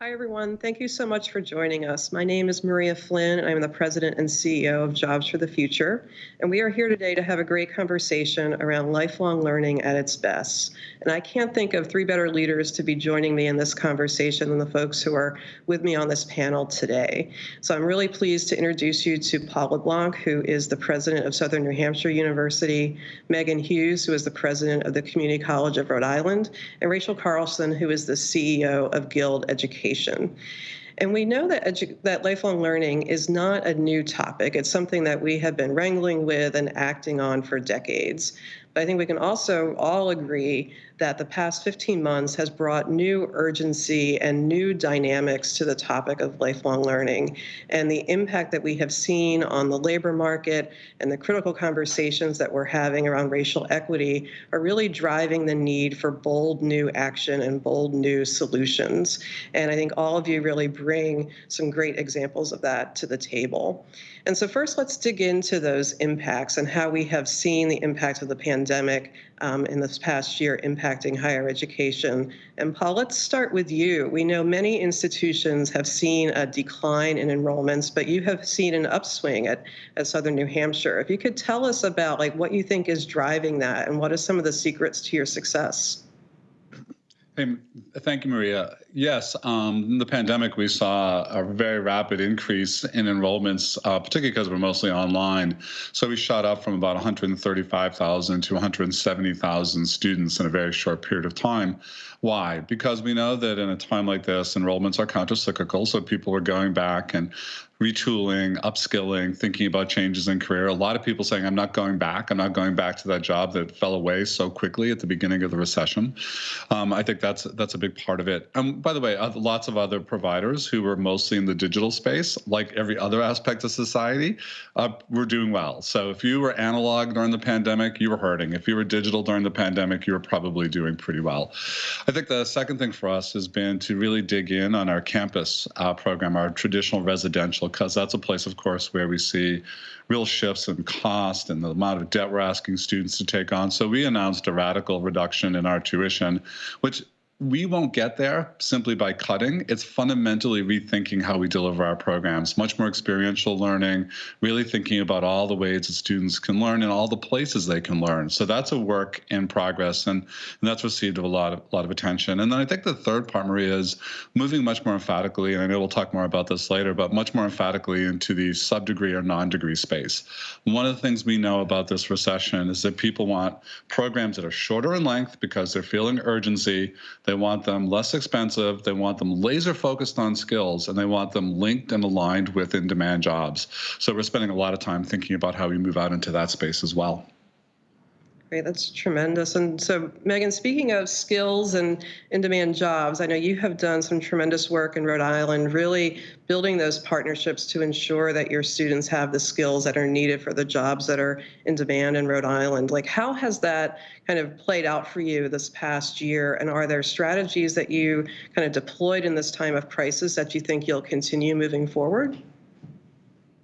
Hi, everyone. Thank you so much for joining us. My name is Maria Flynn, and I'm the president and CEO of Jobs for the Future. And we are here today to have a great conversation around lifelong learning at its best. And I can't think of three better leaders to be joining me in this conversation than the folks who are with me on this panel today. So I'm really pleased to introduce you to Paul LeBlanc, who is the president of Southern New Hampshire University, Meghan Hughes, who is the president of the Community College of Rhode Island, and Rachel Carlson, who is the CEO of Guild Education education. And we know that, that lifelong learning is not a new topic. It's something that we have been wrangling with and acting on for decades. But I think we can also all agree that the past 15 months has brought new urgency and new dynamics to the topic of lifelong learning. And the impact that we have seen on the labor market and the critical conversations that we're having around racial equity are really driving the need for bold new action and bold new solutions. And I think all of you really bring some great examples of that to the table. And so first, let's dig into those impacts and how we have seen the impact of the pandemic um, in this past year impacting higher education. And Paul, let's start with you. We know many institutions have seen a decline in enrollments, but you have seen an upswing at, at Southern New Hampshire. If you could tell us about like what you think is driving that and what are some of the secrets to your success? Hey, thank you, Maria. Yes, um, in the pandemic, we saw a very rapid increase in enrollments, uh, particularly because we're mostly online. So we shot up from about 135,000 to 170,000 students in a very short period of time. Why? Because we know that in a time like this, enrollments are countercyclical, so people are going back and retooling, upskilling, thinking about changes in career. A lot of people saying, I'm not going back. I'm not going back to that job that fell away so quickly at the beginning of the recession. Um, I think that's that's a big part of it. Um, by the way, lots of other providers who were mostly in the digital space, like every other aspect of society, uh, were doing well. So if you were analog during the pandemic, you were hurting. If you were digital during the pandemic, you were probably doing pretty well. I think the second thing for us has been to really dig in on our campus uh, program, our traditional residential, because that's a place, of course, where we see real shifts in cost and the amount of debt we're asking students to take on. So we announced a radical reduction in our tuition, which we won't get there simply by cutting. It's fundamentally rethinking how we deliver our programs, much more experiential learning, really thinking about all the ways that students can learn and all the places they can learn. So that's a work in progress, and, and that's received a lot of a lot of attention. And then I think the third part, Maria, is moving much more emphatically, and I know we'll talk more about this later, but much more emphatically into the sub-degree or non-degree space. One of the things we know about this recession is that people want programs that are shorter in length because they're feeling urgency they want them less expensive. They want them laser focused on skills, and they want them linked and aligned with in demand jobs. So we're spending a lot of time thinking about how we move out into that space as well. That's tremendous. And so, Meghan, speaking of skills and in-demand jobs, I know you have done some tremendous work in Rhode Island, really building those partnerships to ensure that your students have the skills that are needed for the jobs that are in demand in Rhode Island. Like, how has that kind of played out for you this past year? And are there strategies that you kind of deployed in this time of crisis that you think you'll continue moving forward?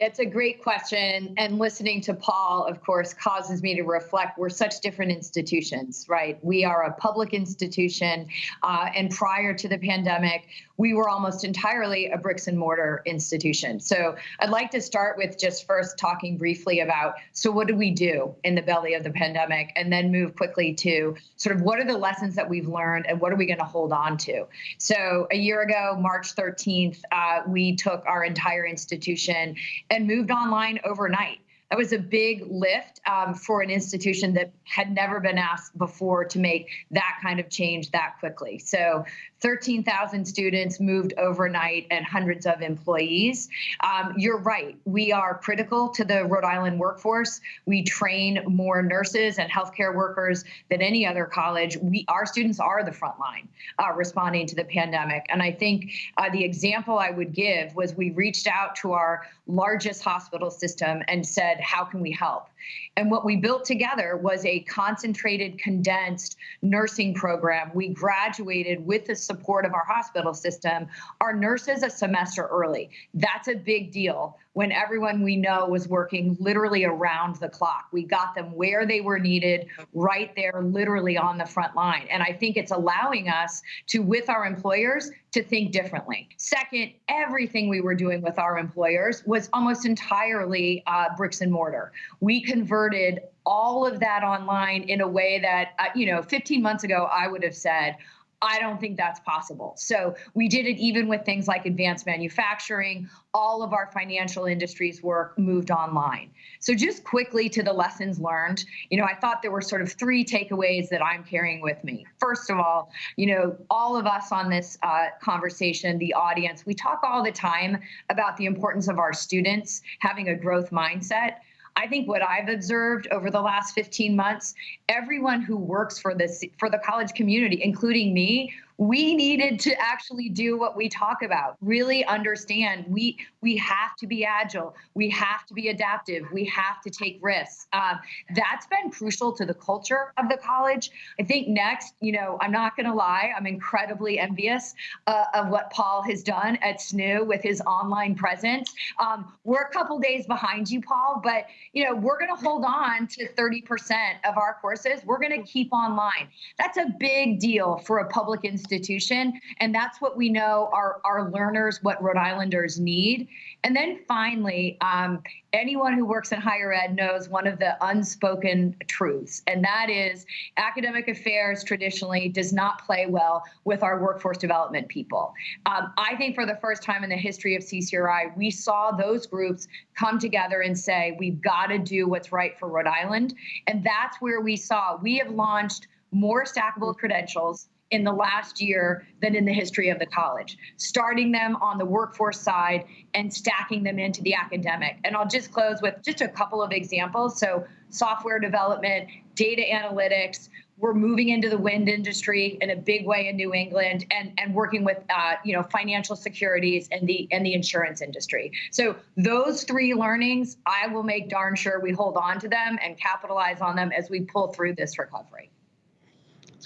It's a great question. And listening to Paul, of course, causes me to reflect we're such different institutions, right? We are a public institution. Uh, and prior to the pandemic, we were almost entirely a bricks and mortar institution. So I'd like to start with just first talking briefly about so what do we do in the belly of the pandemic and then move quickly to sort of what are the lessons that we've learned and what are we going to hold on to. So a year ago, March 13th, uh, we took our entire institution and moved online overnight. That was a big lift um, for an institution that had never been asked before to make that kind of change that quickly. So 13,000 students moved overnight and hundreds of employees. Um, you're right. We are critical to the Rhode Island workforce. We train more nurses and healthcare workers than any other college. We, our students are the front line uh, responding to the pandemic. And I think uh, the example I would give was we reached out to our largest hospital system and said, how can we help? And what we built together was a concentrated, condensed nursing program. We graduated with the support of our hospital system, our nurses a semester early. That's a big deal when everyone we know was working literally around the clock. We got them where they were needed, right there, literally on the front line. And I think it's allowing us to, with our employers, to think differently. Second, everything we were doing with our employers was almost entirely uh, bricks and mortar. We converted all of that online in a way that, uh, you know, 15 months ago, I would have said, I don't think that's possible. So we did it even with things like advanced manufacturing. All of our financial industries work moved online. So just quickly to the lessons learned, you know, I thought there were sort of three takeaways that I'm carrying with me. First of all, you know, all of us on this uh, conversation, the audience, we talk all the time about the importance of our students having a growth mindset. I think what I've observed over the last 15 months, everyone who works for this for the college community, including me, we needed to actually do what we talk about really understand we we have to be agile. We have to be adaptive. We have to take risks. Um, that's been crucial to the culture of the college. I think next you know i'm not going to lie i'm incredibly envious uh, of what paul has done at SNHU with his online presence. Um, we're a couple days behind you paul but you know we're going to hold on to 30% of our courses. We're going to keep online. That's a big deal for a public institution institution. And that's what we know our, our learners, what Rhode Islanders need. And then finally, um, anyone who works in higher ed knows one of the unspoken truths, and that is academic affairs traditionally does not play well with our workforce development people. Um, I think for the first time in the history of CCRI, we saw those groups come together and say, we've got to do what's right for Rhode Island. And that's where we saw we have launched more stackable credentials in the last year than in the history of the college, starting them on the workforce side and stacking them into the academic. And I'll just close with just a couple of examples. So, software development, data analytics, we're moving into the wind industry in a big way in New England, and and working with uh, you know financial securities and the and the insurance industry. So those three learnings, I will make darn sure we hold on to them and capitalize on them as we pull through this recovery.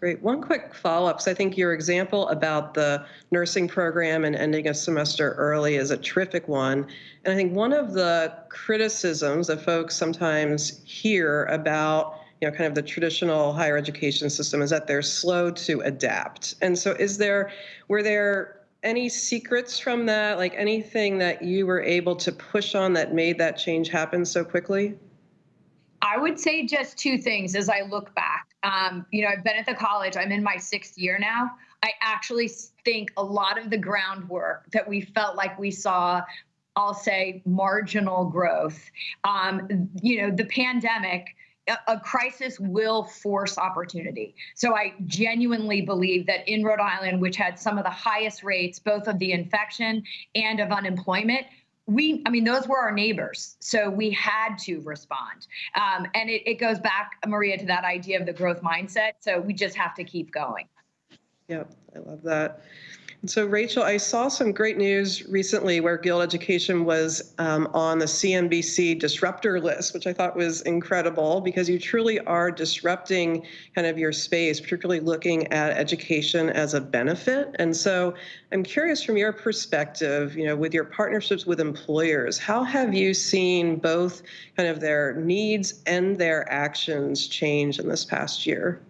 Great. One quick follow-up. So I think your example about the nursing program and ending a semester early is a terrific one. And I think one of the criticisms that folks sometimes hear about you know, kind of the traditional higher education system is that they're slow to adapt. And so is there, were there any secrets from that, like anything that you were able to push on that made that change happen so quickly? I would say just two things as I look back. Um, you know, I've been at the college, I'm in my sixth year now. I actually think a lot of the groundwork that we felt like we saw I'll say marginal growth. Um, you know, the pandemic, a, a, crisis will force opportunity. So I genuinely believe that in Rhode Island, which had some of the highest rates, both of the infection and of unemployment, we i mean those were our neighbors so we had to respond. Um, and it, it goes back maria to that idea of the growth mindset so we just have to keep going. Yep i love that so, Rachel, I saw some great news recently where Guild Education was um, on the CNBC disruptor list, which I thought was incredible because you truly are disrupting kind of your space, particularly looking at education as a benefit. And so, I'm curious from your perspective, you know, with your partnerships with employers, how have you seen both kind of their needs and their actions change in this past year?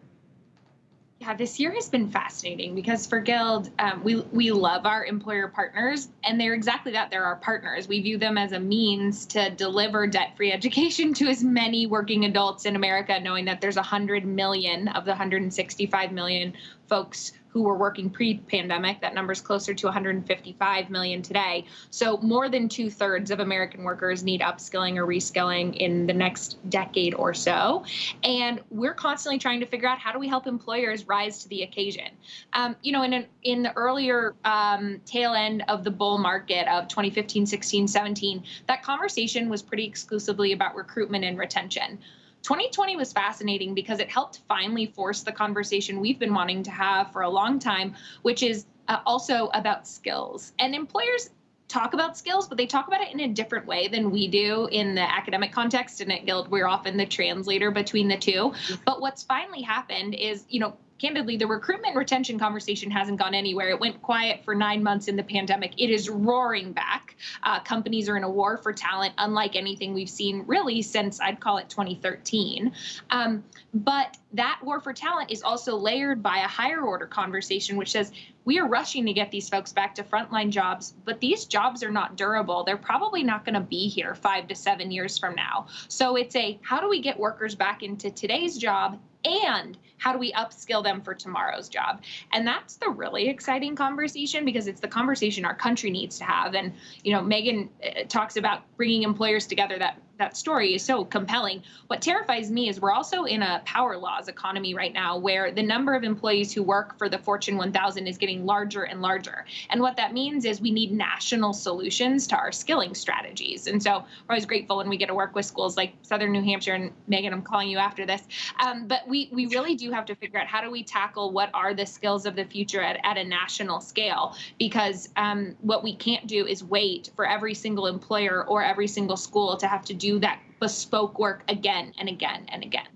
Yeah, this year has been fascinating because for Guild, um, we we love our employer partners, and they're exactly that. They're our partners. We view them as a means to deliver debt-free education to as many working adults in America, knowing that there's 100 million of the 165 million folks who were working pre-pandemic. That number is closer to 155 million today. So more than two thirds of American workers need upskilling or reskilling in the next decade or so. And we're constantly trying to figure out how do we help employers rise to the occasion. Um, you know, in an, in the earlier um, tail end of the bull market of 2015, 16, 17, that conversation was pretty exclusively about recruitment and retention. 2020 was fascinating because it helped finally force the conversation we've been wanting to have for a long time, which is uh, also about skills. And employers talk about skills, but they talk about it in a different way than we do in the academic context. And at Guild, we're often the translator between the two. But what's finally happened is, you know, candidly, the recruitment retention conversation hasn't gone anywhere. It went quiet for nine months in the pandemic. It is roaring back. Uh, companies are in a war for talent, unlike anything we've seen really since I'd call it 2013. Um, but that war for talent is also layered by a higher order conversation, which says we are rushing to get these folks back to frontline jobs, but these jobs are not durable. They're probably not going to be here five to seven years from now. So it's a how do we get workers back into today's job and how do we upskill them for tomorrow's job and that's the really exciting conversation because it's the conversation our country needs to have and you know meghan uh, talks about bringing employers together that that story is so compelling. What terrifies me is we're also in a power laws economy right now where the number of employees who work for the Fortune 1000 is getting larger and larger. And what that means is we need national solutions to our skilling strategies. And so we're always grateful when we get to work with schools like Southern New Hampshire and Meghan, I'm calling you after this. Um, but we, we really do have to figure out how do we tackle what are the skills of the future at, at a national scale because um, what we can't do is wait for every single employer or every single school to have to do do that bespoke work again and again and again.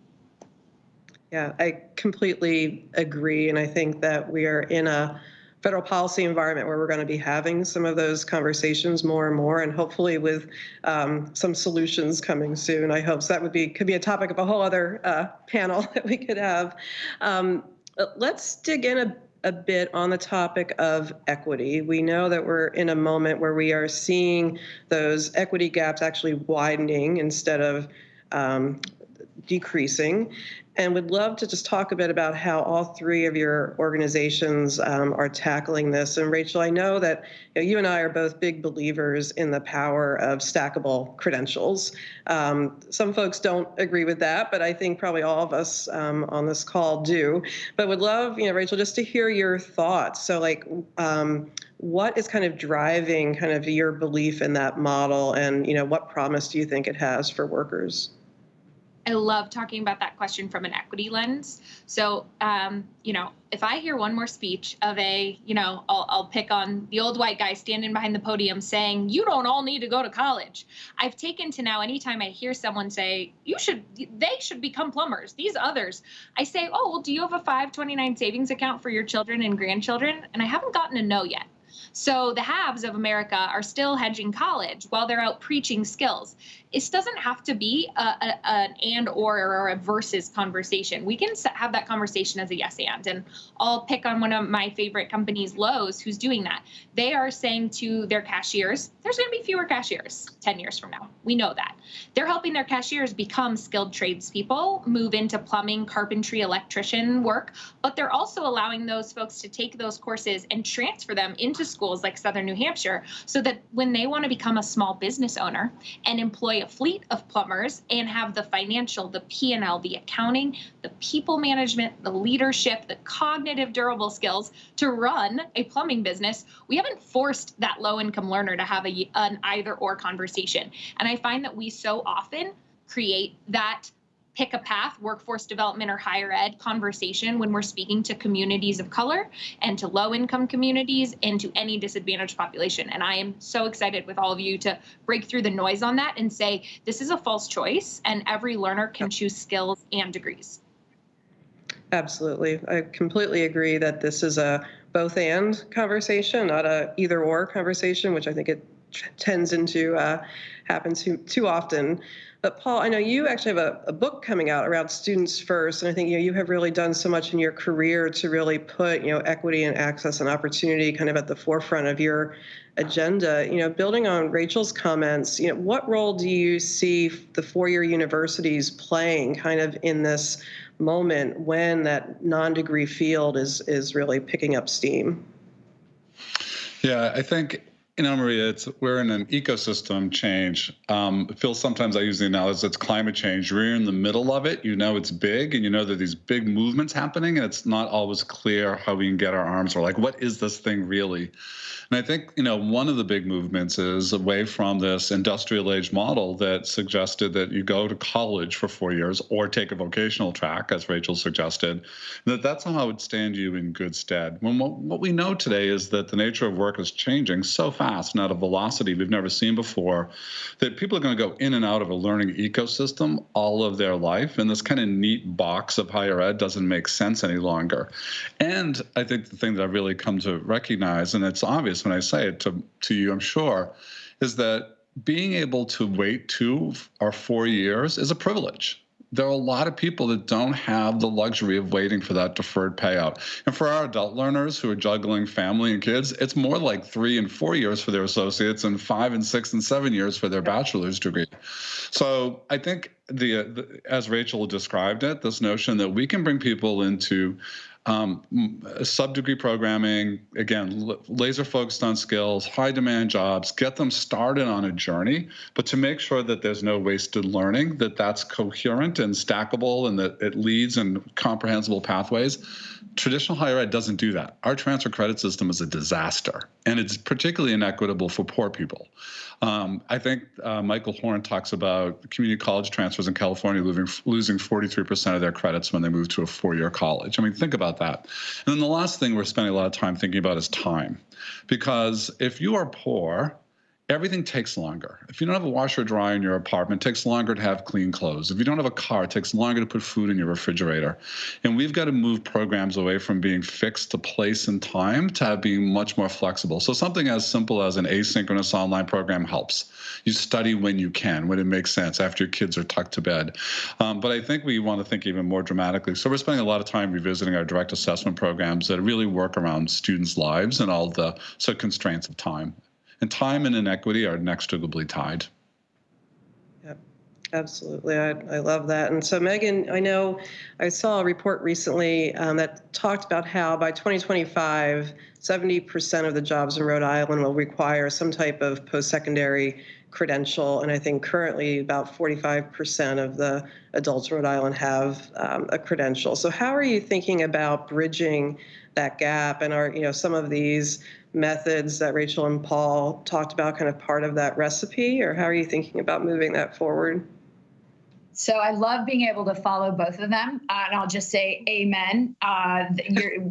Yeah, I completely agree. And I think that we are in a federal policy environment where we're going to be having some of those conversations more and more, and hopefully with um, some solutions coming soon. I hope so. That would be could be a topic of a whole other uh, panel that we could have. Um, let's dig in a a bit on the topic of equity. We know that we're in a moment where we are seeing those equity gaps actually widening instead of um, decreasing and would love to just talk a bit about how all three of your organizations um, are tackling this. And Rachel, I know that you, know, you, and I are both big believers in the power of stackable credentials. Um, some folks don't agree with that, but I think probably all of us um, on this call do. But would love, you know, Rachel, just to hear your thoughts. So, like, um, what is kind of driving kind of your belief in that model, and you know, what promise do you think it has for workers? I love talking about that question from an equity lens. So, um, you know, if I hear one more speech of a, you know, I'll, I'll, pick on the old white guy standing behind the podium saying, you don't all need to go to college. I've taken to now, anytime I hear someone say, you should, they should become plumbers, these others, I say, oh, well, do you have a 529 savings account for your children and grandchildren? And I haven't gotten a no yet. So the haves of America are still hedging college while they're out preaching skills. This doesn't have to be a, a, an and or or a versus conversation. We can have that conversation as a yes and. And I'll pick on one of my favorite companies, Lowe's, who's doing that. They are saying to their cashiers, there's going to be fewer cashiers 10 years from now. We know that. They're helping their cashiers become skilled tradespeople, move into plumbing, carpentry, electrician work, but they're also allowing those folks to take those courses and transfer them into schools like Southern New Hampshire so that when they want to become a small business owner and employ a fleet of plumbers and have the financial, the P&L, the accounting, the people management, the leadership, the cognitive durable skills to run a plumbing business, we haven't forced that low income learner to have a, an either or conversation. And I find that we so often create that pick a path, workforce development or higher ed conversation when we're speaking to communities of color and to low income communities and to any disadvantaged population. And I am so excited with all of you to break through the noise on that and say this is a false choice and every learner can choose skills and degrees. Absolutely. I completely agree that this is a both and conversation, not a either or conversation, which I think it tends into uh, happen too, too often. But Paul, I know you actually have a, a, book coming out around students first, and I think you know you have really done so much in your career to really put you know equity and access and opportunity kind of at the forefront of your agenda. You know, building on Rachel's comments, you know, what role do you see the four-year universities playing kind of in this moment when that non-degree field is is really picking up steam? Yeah, I think you know, Maria, it's we're in an ecosystem change. Um, Phil, sometimes I use the analogy it's climate change. We're in the middle of it. You know, it's big, and you know that these big movements happening, and it's not always clear how we can get our arms around. Like, what is this thing really? And I think, you know, one of the big movements is away from this industrial age model that suggested that you go to college for four years or take a vocational track, as Rachel suggested, that that's how it would stand you in good stead. When what, what we know today is that the nature of work is changing so fast fast a velocity we've never seen before that people are going to go in and out of a learning ecosystem all of their life. And this kind of neat box of higher ed doesn't make sense any longer. And I think the thing that I've really come to recognize, and it's obvious when I say it to, to you, I'm sure, is that being able to wait two or four years is a privilege there are a lot of people that don't have the luxury of waiting for that deferred payout. And for our adult learners who are juggling family and kids, it's more like three and four years for their associates and five and six and seven years for their bachelor's degree. So I think the, the as Rachel described it, this notion that we can bring people into um, sub-degree programming, again, laser focused on skills, high demand jobs, get them started on a journey, but to make sure that there's no wasted learning, that that's coherent and stackable and that it leads in comprehensible pathways. Traditional higher ed doesn't do that. Our transfer credit system is a disaster, and it's particularly inequitable for poor people. Um, I think uh, Michael Horn talks about community college transfers in California losing, losing 43% of their credits when they move to a four-year college. I mean, think about that. And then the last thing we're spending a lot of time thinking about is time. Because if you are poor, everything takes longer. If you don't have a washer or dryer in your apartment, it takes longer to have clean clothes. If you don't have a car, it takes longer to put food in your refrigerator. And we've got to move programs away from being fixed to place and time to being much more flexible. So something as simple as an asynchronous online program helps. You study when you can, when it makes sense, after your kids are tucked to bed. Um, but I think we want to think even more dramatically. So we're spending a lot of time revisiting our direct assessment programs that really work around students' lives and all the so constraints of time and time and inequity are inextricably tied. Yep, absolutely. I, I love that. And so, Meghan, I know I saw a report recently um, that talked about how by 2025, 70% of the jobs in Rhode Island will require some type of post-secondary credential. And I think currently about 45% of the adults in Rhode Island have um, a credential. So how are you thinking about bridging that gap? And are, you know, some of these methods that Rachel and Paul talked about kind of part of that recipe, or how are you thinking about moving that forward? So I love being able to follow both of them, uh, and I'll just say amen. Uh,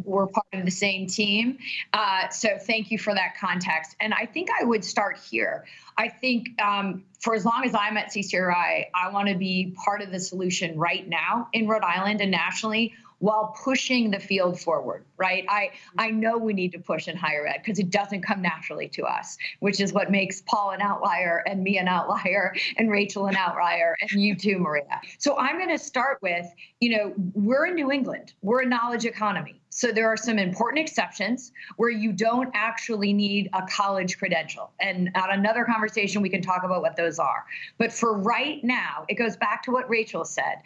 we're part of the same team, uh, so thank you for that context. And I think I would start here. I think um, for as long as I'm at CCRI, I want to be part of the solution right now in Rhode Island and nationally while pushing the field forward, right? I, I mm-hmm. know we need to push in higher ed because it doesn't come naturally to us, which is what makes Paul an outlier and me an outlier and Rachel an outlier and you too, Maria. So I'm going to start with, you know, we're in New England, we're a knowledge economy. So there are some important exceptions where you don't actually need a college credential. And on another conversation, we can talk about what those are. But for right now, it goes back to what Rachel said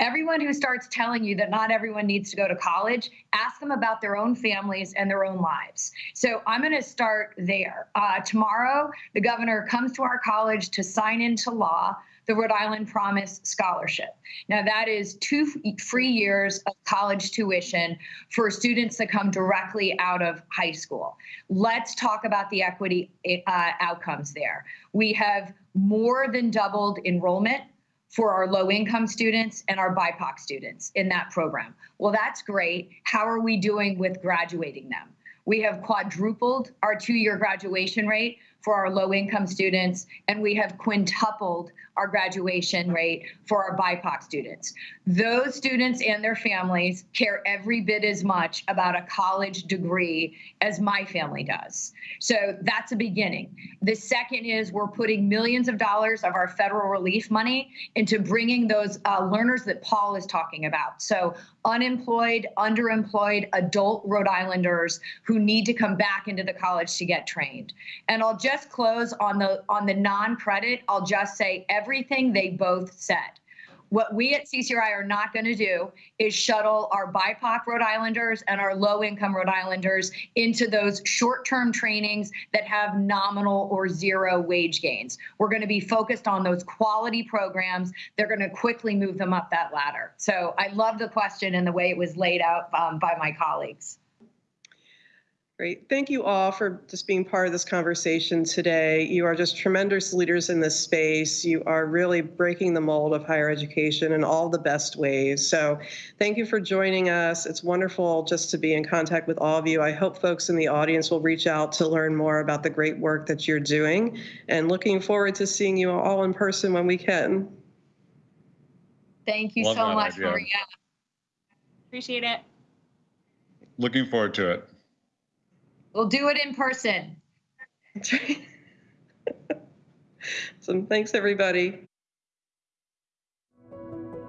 everyone who starts telling you that not everyone needs to go to college, ask them about their own families and their own lives. So I'm going to start there. Uh, tomorrow, the governor comes to our college to sign into law the Rhode Island Promise Scholarship. Now, that is two free years of college tuition for students that come directly out of high school. Let's talk about the equity uh, outcomes there. We have more than doubled enrollment for our low income students and our BIPOC students in that program. Well, that's great. How are we doing with graduating them? We have quadrupled our two year graduation rate for our low income students, and we have quintupled our graduation rate for our BIPOC students. Those students and their families care every bit as much about a college degree as my family does. So that's a beginning. The second is we're putting millions of dollars of our federal relief money into bringing those uh, learners that Paul is talking about. So unemployed, underemployed adult Rhode Islanders who need to come back into the college to get trained. And I'll just close on the on the non-credit. I'll just say everything they both said. What we at CCRI are not going to do is shuttle our BIPOC Rhode Islanders and our low income Rhode Islanders into those short term trainings that have nominal or zero wage gains. We're going to be focused on those quality programs. They're going to quickly move them up that ladder. So I love the question and the way it was laid out um, by my colleagues. Great. Thank you all for just being part of this conversation today. You are just tremendous leaders in this space. You are really breaking the mold of higher education in all the best ways. So thank you for joining us. It's wonderful just to be in contact with all of you. I hope folks in the audience will reach out to learn more about the great work that you're doing and looking forward to seeing you all in person when we can. Thank you Love so that much, idea. Maria. Appreciate it. Looking forward to it. We'll do it in person. so thanks, everybody.